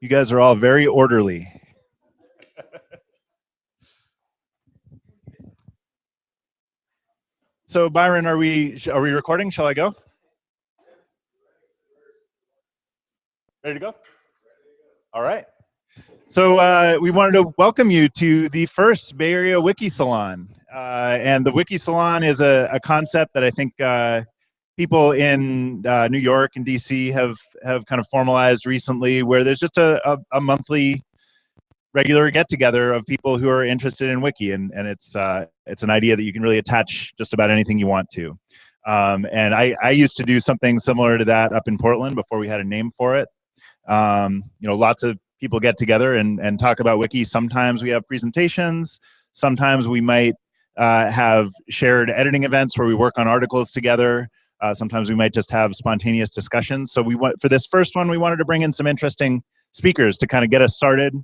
You guys are all very orderly. so Byron, are we are we recording? Shall I go? Ready to go? All right. So uh, we wanted to welcome you to the first Bay Area Wiki Salon. Uh, and the Wiki Salon is a, a concept that I think uh, people in uh, New York and DC have have kind of formalized recently, where there's just a, a, a monthly regular get together of people who are interested in wiki and, and it's uh, it's an idea that you can really attach just about anything you want to. Um, and I, I used to do something similar to that up in Portland before we had a name for it. Um, you know lots of people get together and, and talk about wiki. Sometimes we have presentations. Sometimes we might uh, have shared editing events where we work on articles together uh, sometimes we might just have spontaneous discussions. So we want for this first one, we wanted to bring in some interesting speakers to kind of get us started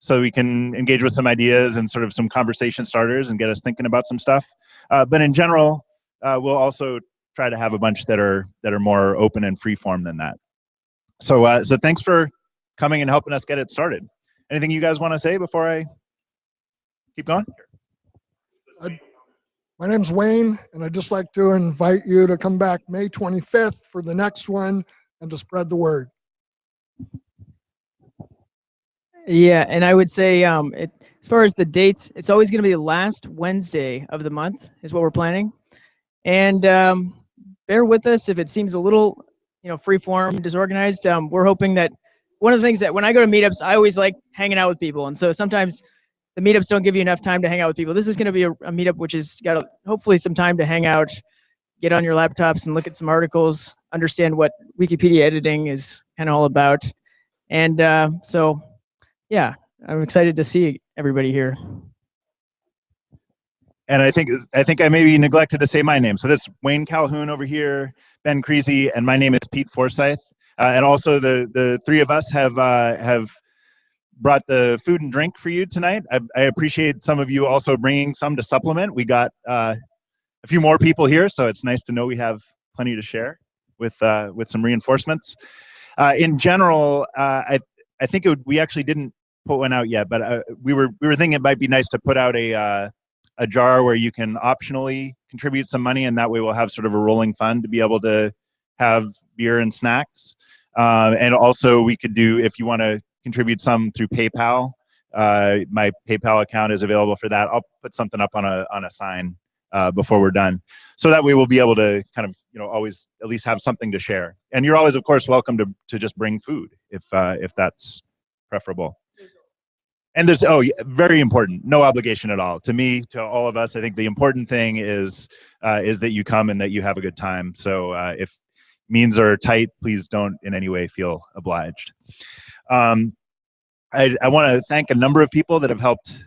so we can engage with some ideas and sort of some conversation starters and get us thinking about some stuff. Uh, but in general, uh, we'll also try to have a bunch that are that are more open and free form than that. So uh, so thanks for coming and helping us get it started. Anything you guys want to say before I keep going? My name's Wayne, and I'd just like to invite you to come back May 25th for the next one and to spread the word. Yeah, and I would say um, it, as far as the dates, it's always going to be the last Wednesday of the month is what we're planning. And um, bear with us if it seems a little, you know, free form, disorganized. Um, we're hoping that one of the things that when I go to meetups, I always like hanging out with people. And so sometimes the meetups don't give you enough time to hang out with people. This is going to be a, a meetup which has got a, hopefully some time to hang out, get on your laptops and look at some articles, understand what Wikipedia editing is kind of all about. And uh, so, yeah, I'm excited to see everybody here. And I think I think I maybe neglected to say my name. So this Wayne Calhoun over here, Ben Creasy, and my name is Pete Forsyth. Uh, and also the the three of us have uh, have brought the food and drink for you tonight. I, I appreciate some of you also bringing some to supplement. We got uh, a few more people here, so it's nice to know we have plenty to share with uh, with some reinforcements. Uh, in general, uh, I I think it would, we actually didn't put one out yet, but uh, we were we were thinking it might be nice to put out a uh, a jar where you can optionally contribute some money, and that way we'll have sort of a rolling fund to be able to have beer and snacks. and also, we could do if you want to contribute some through PayPal. Uh, my PayPal account is available for that. I'll put something up on a on a sign uh, before we're done, so that way we'll be able to kind of you know always at least have something to share. And you're always, of course, welcome to to just bring food if uh, if that's preferable. And there's oh very important, no obligation at all to me to all of us. I think the important thing is uh, is that you come and that you have a good time. So uh, if means are tight, please don't in any way feel obliged. Um, I, I want to thank a number of people that have helped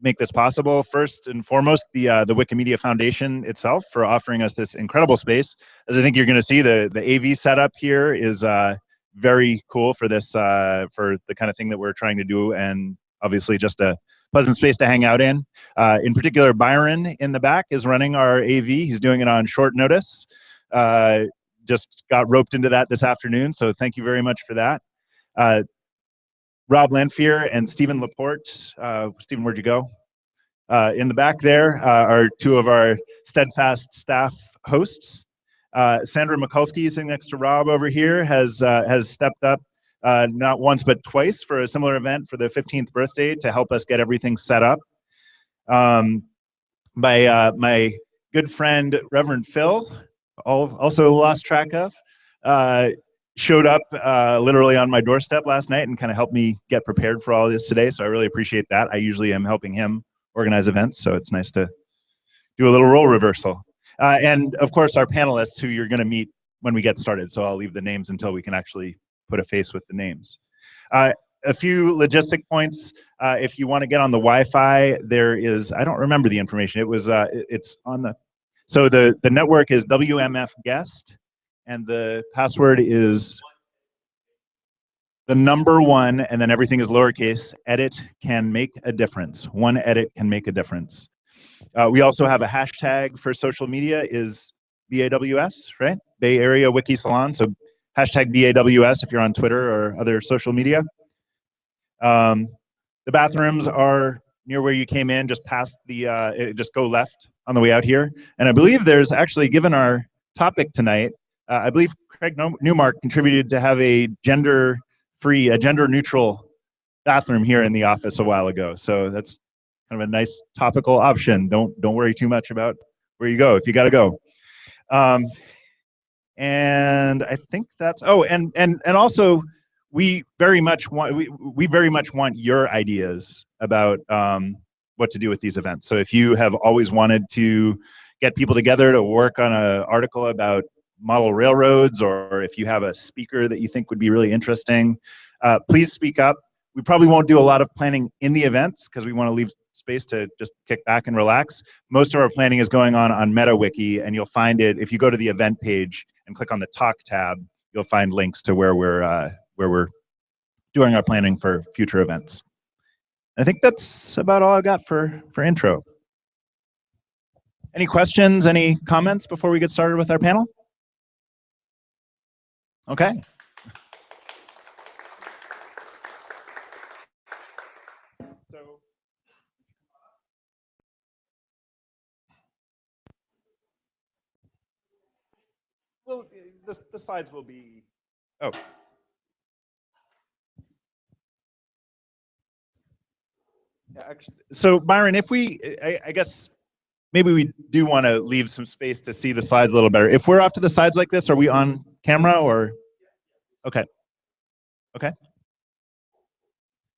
make this possible. First and foremost, the uh, the Wikimedia Foundation itself for offering us this incredible space. As I think you're going to see, the the AV setup here is uh, very cool for this uh, for the kind of thing that we're trying to do, and obviously just a pleasant space to hang out in. Uh, in particular, Byron in the back is running our AV. He's doing it on short notice. Uh, just got roped into that this afternoon, so thank you very much for that. Rob Lanphier and Stephen Laporte. Uh, Stephen, where'd you go? Uh, in the back there uh, are two of our steadfast staff hosts. Uh, Sandra Mikulski, sitting next to Rob over here, has uh, has stepped up uh, not once but twice for a similar event for the 15th birthday to help us get everything set up. Um, my my good friend Reverend Phil, also lost track of, showed up uh, literally on my doorstep last night and kind of helped me get prepared for all this today. So I really appreciate that. I usually am helping him organize events, so it's nice to do a little role reversal. Uh, and of course, our panelists who you're going to meet when we get started. So I'll leave the names until we can actually put a face with the names. Uh, a few logistic points. Uh, if you want to get on the Wi-Fi, there is, I don't remember the information. It was, uh, it's on the, so the, the network is WMF guest and the password is the number one, and then everything is lowercase. Edit can make a difference. One edit can make a difference. Uh, we also have a hashtag for social media is BAWS, right? Bay Area Wiki Salon. So hashtag BAWS if you're on Twitter or other social media. Um, the bathrooms are near where you came in, just past the, uh, just go left on the way out here. And I believe there's actually, given our topic tonight, uh, I believe Craig Newmark contributed to have a gender-free, a gender-neutral bathroom here in the office a while ago. So that's kind of a nice topical option. Don't don't worry too much about where you go if you got to go. Um, and I think that's oh, and and and also we very much want we we very much want your ideas about um, what to do with these events. So if you have always wanted to get people together to work on an article about model railroads, or if you have a speaker that you think would be really interesting, uh, please speak up. We probably won't do a lot of planning in the events because we want to leave space to just kick back and relax. Most of our planning is going on on MetaWiki, and you'll find it if you go to the event page and click on the Talk tab. You'll find links to where we're uh, where we're doing our planning for future events. I think that's about all I've got for for intro. Any questions? Any comments before we get started with our panel? Okay. So. Well, eh, the, the slides will be, oh. So Byron, if we, I, I guess, maybe we do want to leave some space to see the slides a little better. If we're off to the sides like this, are we on camera or? Okay. Okay.